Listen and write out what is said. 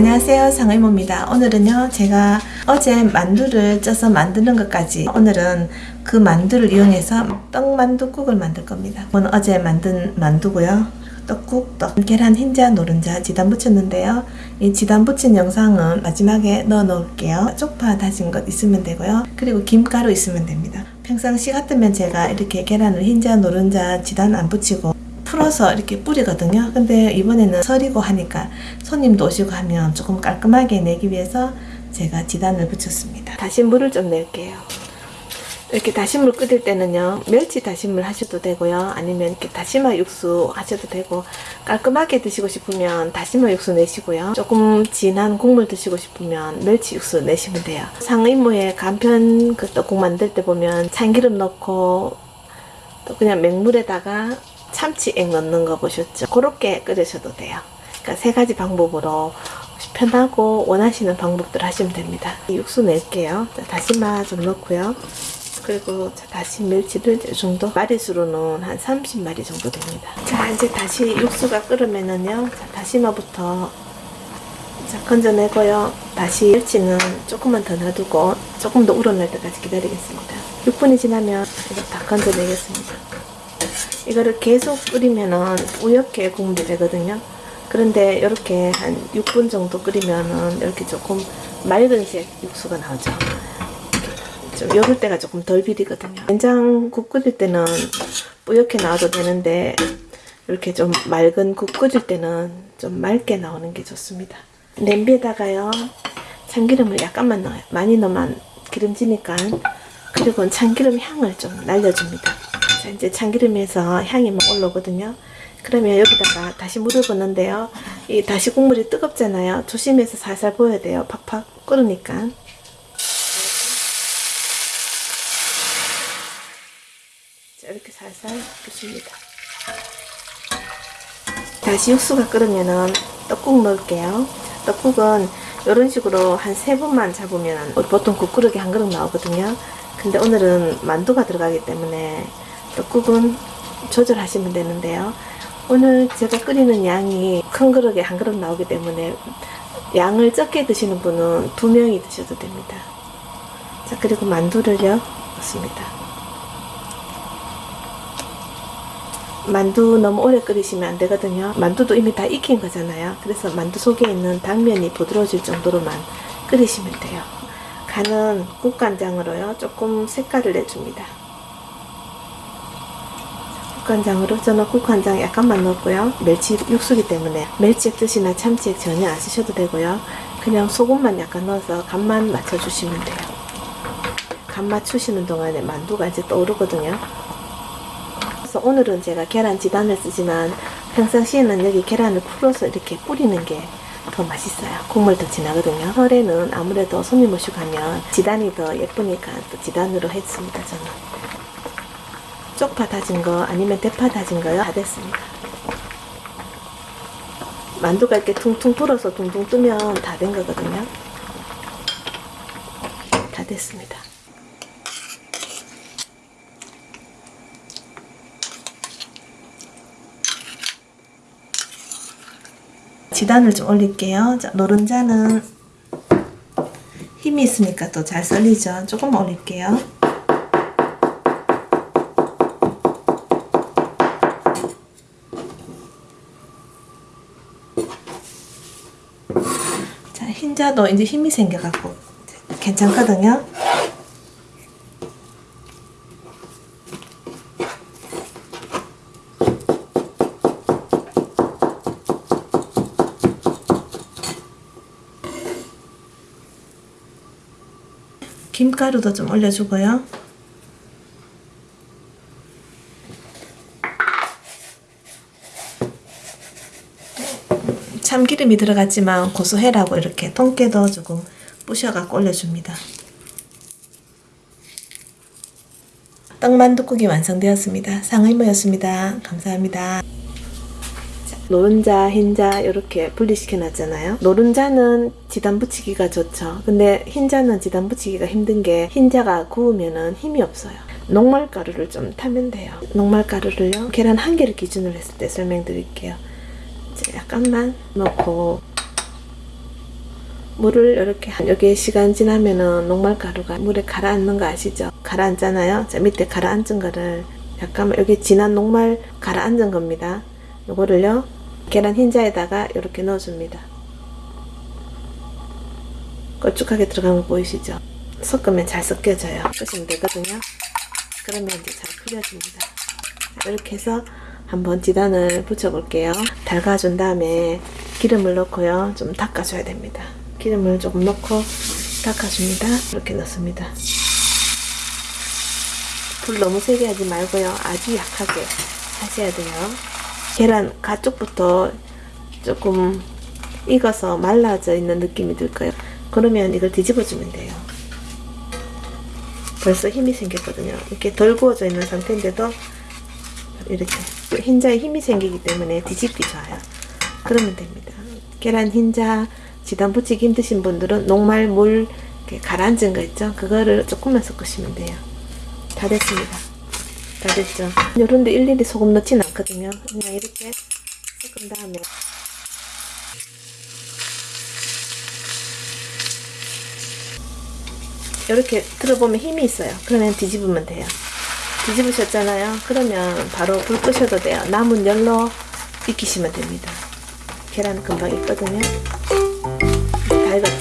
안녕하세요. 상의모입니다. 오늘은요 제가 어제 만두를 쪄서 만드는 것까지 오늘은 그 만두를 이용해서 떡만두국을 만들 겁니다. 오늘 어제 만든 만두고요. 떡국, 떡, 계란 흰자, 노른자, 지단 부쳤는데요. 이 지단 부친 영상은 마지막에 넣어 놓을게요. 쪽파 다진 것 있으면 되고요. 그리고 김가루 있으면 됩니다. 평상시 같으면 제가 이렇게 계란을 흰자, 노른자, 지단 안 붙이고 풀어서 이렇게 뿌리거든요. 근데 이번에는 설이고 하니까 손님도 오시고 하면 조금 깔끔하게 내기 위해서 제가 지단을 붙였습니다. 다시 물을 좀 낼게요. 이렇게 다시물 끓일 때는요 멸치 다시물 하셔도 되고요 아니면 이렇게 다시마 육수 하셔도 되고 깔끔하게 드시고 싶으면 다시마 육수 내시고요 조금 진한 국물 드시고 싶으면 멸치 육수 내시면 돼요 상의모에 간편 그 떡국 만들 때 보면 참기름 넣고 또 그냥 맹물에다가 참치액 넣는 거 보셨죠? 그렇게 끓이셔도 돼요. 그러니까 세 가지 방법으로 편하고 원하시는 방법들 하시면 됩니다. 육수 낼게요. 자, 다시마 좀 넣고요. 그리고 자, 다시 멸치를 이 정도 마리수로는 한 30마리 정도 됩니다. 자 이제 다시 육수가 끓으면은요. 자, 다시마부터 자 건져내고요. 다시 멸치는 조금만 더 놔두고 조금 더 우러날 때까지 기다리겠습니다. 6분이 지나면 이거 다 건져내겠습니다. 이거를 계속 끓이면은 우옇게 국물이 되거든요. 그런데 이렇게 한 6분 정도 끓이면은 이렇게 조금 맑은 색 육수가 나오죠. 좀 요럴 때가 조금 덜 비리거든요. 된장국 끓일 때는 뿌옇게 나와도 되는데 이렇게 좀 맑은 국 끓일 때는 좀 맑게 나오는 게 좋습니다. 냄비에다가요 참기름을 약간만 넣어요. 많이 넣으면 기름지니까 그리고 참기름 향을 좀 날려줍니다. 자 이제 참기름에서 향이 막 올라오거든요. 그러면 여기다가 다시 물을 붓는데요. 이 다시 국물이 뜨겁잖아요. 조심해서 살살 부어야 돼요. 팍팍 끓으니까. 자 이렇게 살살 부습니다. 다시 육수가 끓으면은 떡국 넣을게요. 떡국은 이런 식으로 한 세 번만 잡으면 보통 국그릇에 한 그릇 나오거든요. 근데 오늘은 만두가 들어가기 때문에 떡국은 조절하시면 되는데요. 오늘 제가 끓이는 양이 큰 그릇에 한 그릇 나오기 때문에 양을 적게 드시는 분은 두 명이 드셔도 됩니다. 자 그리고 만두를요 넣습니다. 만두 너무 오래 끓이시면 안 되거든요. 만두도 이미 다 익힌 거잖아요. 그래서 만두 속에 있는 당면이 부드러워질 정도로만 끓이시면 돼요. 간은 국간장으로요. 조금 색깔을 내줍니다. 국간장으로 저는 국간장 약간만 넣었고요. 멸치 육수기 때문에 멸치액 뜻이나 참치액 전혀 안 쓰셔도 되고요. 그냥 소금만 약간 넣어서 간만 맞춰주시면 돼요. 간 맞추시는 동안에 만두가 이제 떠오르거든요. 그래서 오늘은 제가 계란 지단을 쓰지만 평상시에는 여기 계란을 풀어서 이렇게 뿌리는 게 더 맛있어요. 국물 더 진하거든요. 설에는 아무래도 손님 오시고 가면 지단이 더 예쁘니까 또 지단으로 했습니다. 저는. 쪽파 다진 거 아니면 대파 다진 거요. 다 됐습니다. 만두가 이렇게 퉁퉁 불어서 둥둥 뜨면 다 된 거거든요. 다 됐습니다. 지단을 좀 올릴게요. 자, 노른자는 힘이 있으니까 또 잘 썰리죠. 조금만 올릴게요. 자, 흰자도 이제 힘이 생겨갖고 괜찮거든요. 김가루도 좀 올려주고요. 참기름이 들어갔지만 고소해라고 이렇게 통깨도 조금 부셔갖고 올려줍니다. 떡만두국이 완성되었습니다. 상의모였습니다. 감사합니다. 노른자, 흰자 이렇게 분리시켜 놨잖아요. 노른자는 지단 붙이기가 좋죠. 근데 흰자는 지단 붙이기가 힘든 게 흰자가 구우면은 힘이 없어요. 녹말가루를 좀 타면 돼요. 녹말가루를요. 계란 한 개를 기준으로 했을 때 설명드릴게요. 약간만 넣고 물을 이렇게 한 여기 시간 지나면은 녹말가루가 물에 가라앉는 거 아시죠? 가라앉잖아요. 자 밑에 가라앉은 거를 약간 여기 진한 녹말 가라앉은 겁니다. 요거를요 계란 흰자에다가 이렇게 넣어줍니다. 걸쭉하게 들어간 거 보이시죠? 섞으면 잘 섞여져요. 섞으시면 되거든요. 그러면 이제 잘. 자, 이렇게 해서 한번 지단을 붙여볼게요. 달가준 다음에 기름을 넣고요. 좀 닦아줘야 됩니다. 기름을 조금 넣고 닦아줍니다. 이렇게 넣습니다. 불 너무 세게 하지 말고요. 아주 약하게 하셔야 돼요. 계란 가쪽부터 조금 익어서 말라져 있는 느낌이 들 거예요. 그러면 이걸 뒤집어 주면 돼요. 벌써 힘이 생겼거든요. 이렇게 덜 구워져 있는 상태인데도 이렇게 흰자에 힘이 생기기 때문에 뒤집기 좋아요. 그러면 됩니다. 계란 흰자 지단 붙이기 힘드신 분들은 녹말 물 가라앉은 거 있죠? 그거를 조금만 섞으시면 돼요. 다 됐습니다. 다 됐죠? 요런데 일일이 소금 넣진 않거든요. 그냥 이렇게 섞은 다음에 이렇게 들어보면 힘이 있어요. 그러면 뒤집으면 돼요. 뒤집으셨잖아요. 그러면 바로 불 끄셔도 돼요. 남은 열로 익히시면 됩니다. 계란 금방 익거든요. 다 익었죠?